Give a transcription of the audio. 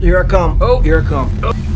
Here I come. Oh. Here I come.